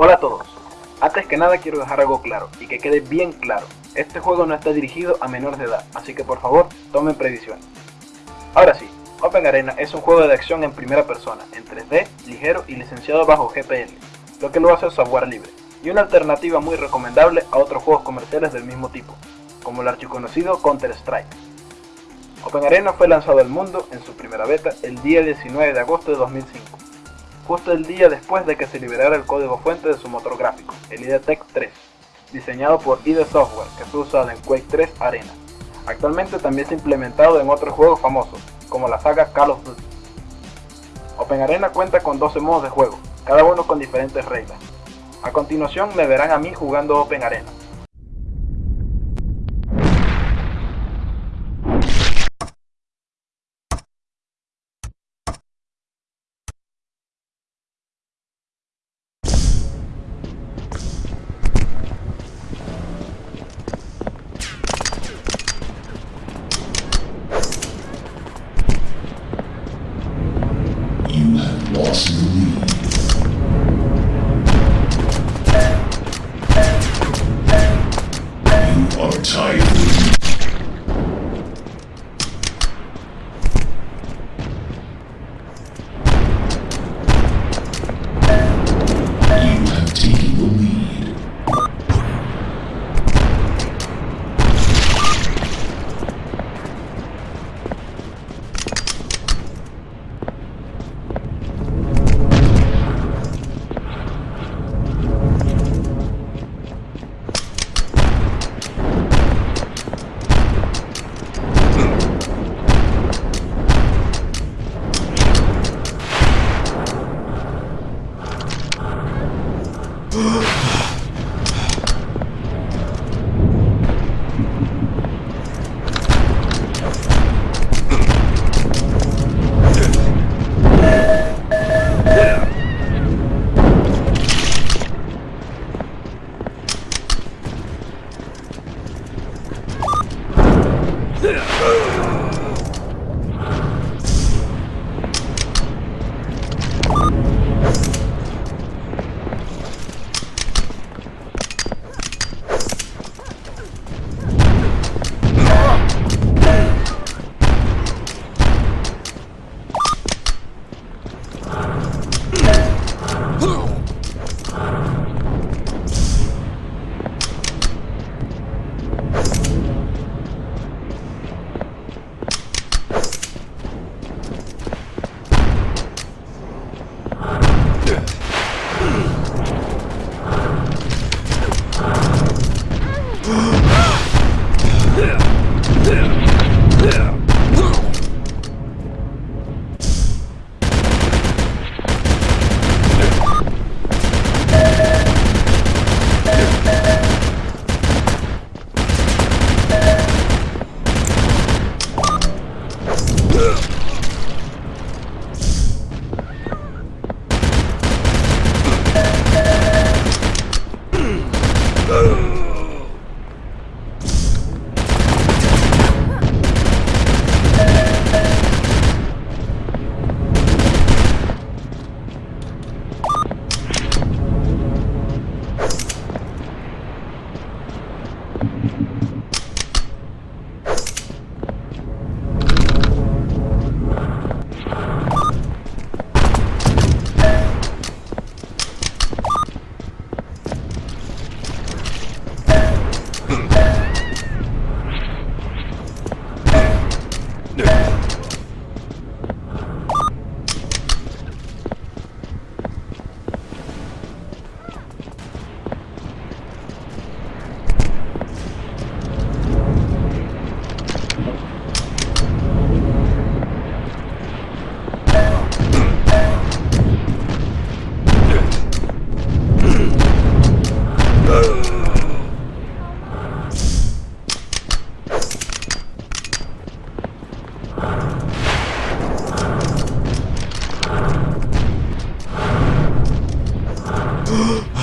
Hola a todos. Antes que nada quiero dejar algo claro y que quede bien claro. Este juego no está dirigido a menores de edad, así que por favor tomen previsiones. Ahora sí, Open Arena es un juego de acción en primera persona, en 3D, ligero y licenciado bajo GPL, lo que lo hace software libre, y una alternativa muy recomendable a otros juegos comerciales del mismo tipo, como el archiconocido Counter-Strike. Open Arena fue lanzado al mundo en su primera beta el día 19 de agosto de 2005 justo el día después de que se liberara el código fuente de su motor gráfico, el IDTech 3, diseñado por ID Software, que fue usado en Quake 3 Arena. Actualmente también se implementado en otros juegos famosos, como la saga Call of Duty. Open Arena cuenta con 12 modos de juego, cada uno con diferentes reglas. A continuación me verán a mí jugando Open Arena. boss. Ah!